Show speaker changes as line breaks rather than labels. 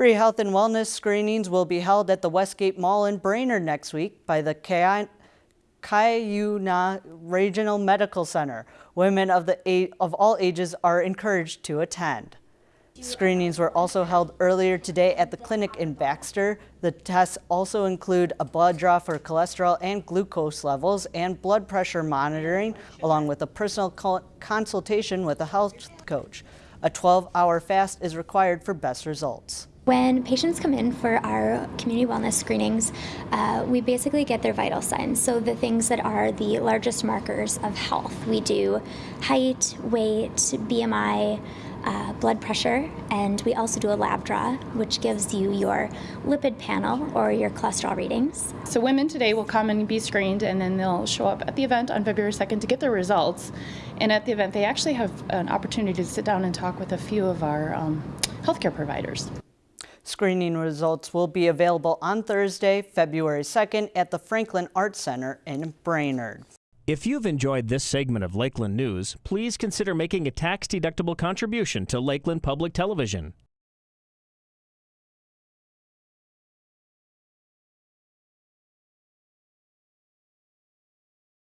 Free health and wellness screenings will be held at the Westgate Mall in Brainerd next week by the Cuyuna Regional Medical Center. Women of, the, of all ages are encouraged to attend. Screenings were also held earlier today at the clinic in Baxter. The tests also include a blood draw for cholesterol and glucose levels and blood pressure monitoring, along with a personal consultation with a health coach. A 12-hour fast is required for best results.
When patients come in for our community wellness screenings, uh, we basically get their vital signs. So the things that are the largest markers of health. We do height, weight, BMI, uh, blood pressure, and we also do a lab draw, which gives you your lipid panel or your cholesterol readings.
So women today will come and be screened, and then they'll show up at the event on February 2nd to get their results. And at the event, they actually have an opportunity to sit down and talk with a few of our um, healthcare providers.
Screening results will be available on Thursday, February 2nd at the Franklin Arts Center in Brainerd.
If you've enjoyed this segment of Lakeland News, please consider making a tax-deductible contribution to Lakeland Public Television.